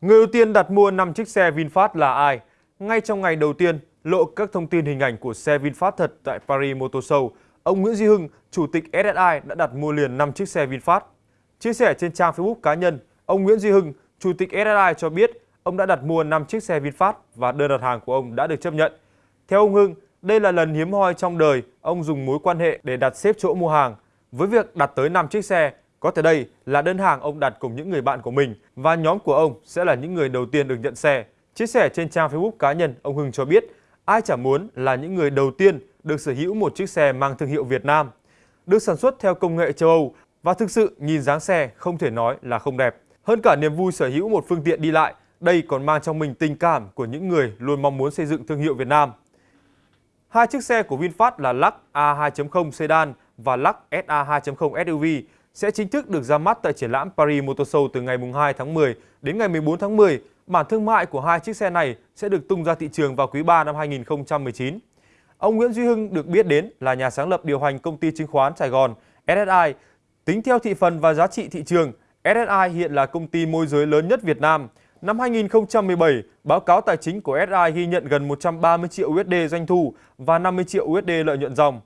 Người đầu tiên đặt mua 5 chiếc xe VinFast là ai? Ngay trong ngày đầu tiên lộ các thông tin hình ảnh của xe VinFast thật tại Paris Motor Show, ông Nguyễn Duy Hưng, chủ tịch SSI đã đặt mua liền 5 chiếc xe VinFast. Chia sẻ trên trang Facebook cá nhân, ông Nguyễn Duy Hưng, chủ tịch SSI cho biết ông đã đặt mua 5 chiếc xe VinFast và đơn đặt hàng của ông đã được chấp nhận. Theo ông Hưng, đây là lần hiếm hoi trong đời ông dùng mối quan hệ để đặt xếp chỗ mua hàng. Với việc đặt tới 5 chiếc xe, có thể đây là đơn hàng ông đặt cùng những người bạn của mình và nhóm của ông sẽ là những người đầu tiên được nhận xe. Chia sẻ trên trang Facebook cá nhân, ông Hưng cho biết ai chẳng muốn là những người đầu tiên được sở hữu một chiếc xe mang thương hiệu Việt Nam. Được sản xuất theo công nghệ châu Âu và thực sự nhìn dáng xe không thể nói là không đẹp. Hơn cả niềm vui sở hữu một phương tiện đi lại, đây còn mang trong mình tình cảm của những người luôn mong muốn xây dựng thương hiệu Việt Nam. Hai chiếc xe của VinFast là Lux A2.0 Sedan và Lux SA 2.0 SUV sẽ chính thức được ra mắt tại triển lãm Paris Motor Show từ ngày 2 tháng 10 đến ngày 14 tháng 10. Bản thương mại của hai chiếc xe này sẽ được tung ra thị trường vào quý 3 năm 2019. Ông Nguyễn Duy Hưng được biết đến là nhà sáng lập điều hành công ty chứng khoán Sài Gòn SSI. Tính theo thị phần và giá trị thị trường, SSI hiện là công ty môi giới lớn nhất Việt Nam. Năm 2017, báo cáo tài chính của SSI ghi nhận gần 130 triệu USD doanh thu và 50 triệu USD lợi nhuận dòng.